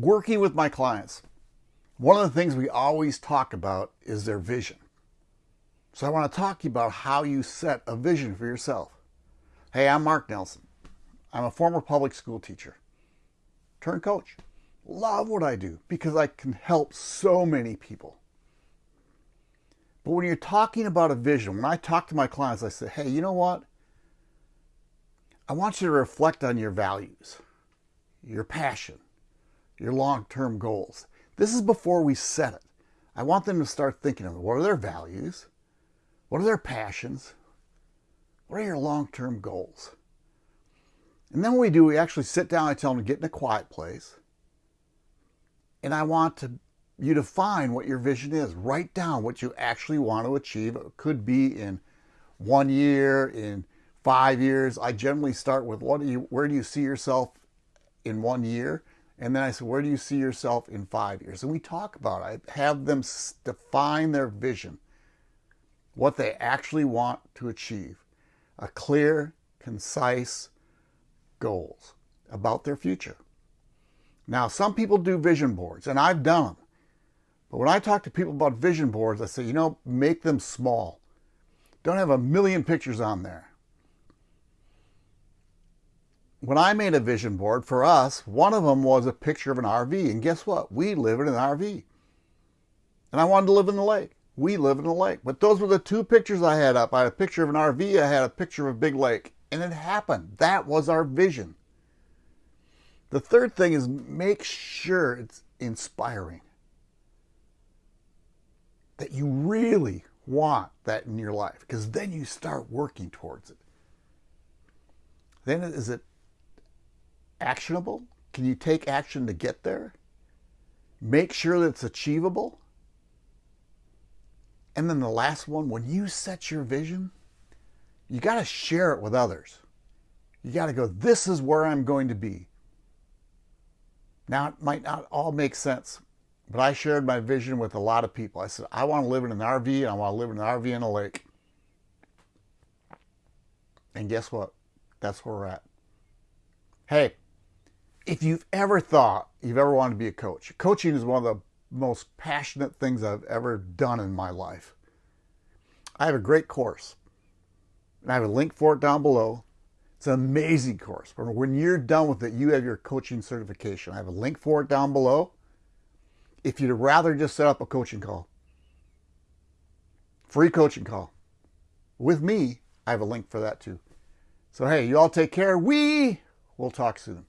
working with my clients, one of the things we always talk about is their vision. So I want to talk to you about how you set a vision for yourself. Hey, I'm Mark Nelson. I'm a former public school teacher, turn coach. Love what I do because I can help so many people. But when you're talking about a vision, when I talk to my clients, I say, hey, you know what? I want you to reflect on your values, your passion, your long-term goals. This is before we set it. I want them to start thinking of what are their values? What are their passions? What are your long-term goals? And then what we do, we actually sit down, I tell them to get in a quiet place. And I want to, you to find what your vision is. Write down what you actually want to achieve. It could be in one year, in five years. I generally start with what do you, where do you see yourself in one year? And then I said, where do you see yourself in five years? And we talk about it. I have them define their vision, what they actually want to achieve. A clear, concise goals about their future. Now, some people do vision boards, and I've done them. But when I talk to people about vision boards, I say, you know, make them small. Don't have a million pictures on there when I made a vision board for us, one of them was a picture of an RV. And guess what? We live in an RV. And I wanted to live in the lake. We live in the lake. But those were the two pictures I had up. I had a picture of an RV. I had a picture of a big lake. And it happened. That was our vision. The third thing is make sure it's inspiring. That you really want that in your life. Because then you start working towards it. Then is it actionable? Can you take action to get there? Make sure that it's achievable. And then the last one, when you set your vision, you got to share it with others. You got to go, this is where I'm going to be. Now, it might not all make sense, but I shared my vision with a lot of people. I said, I want to live in an RV and I want to live in an RV in a lake. And guess what? That's where we're at. Hey, if you've ever thought you've ever wanted to be a coach, coaching is one of the most passionate things I've ever done in my life. I have a great course, and I have a link for it down below. It's an amazing course. When you're done with it, you have your coaching certification. I have a link for it down below. If you'd rather just set up a coaching call, free coaching call with me, I have a link for that too. So, hey, you all take care. We will talk soon.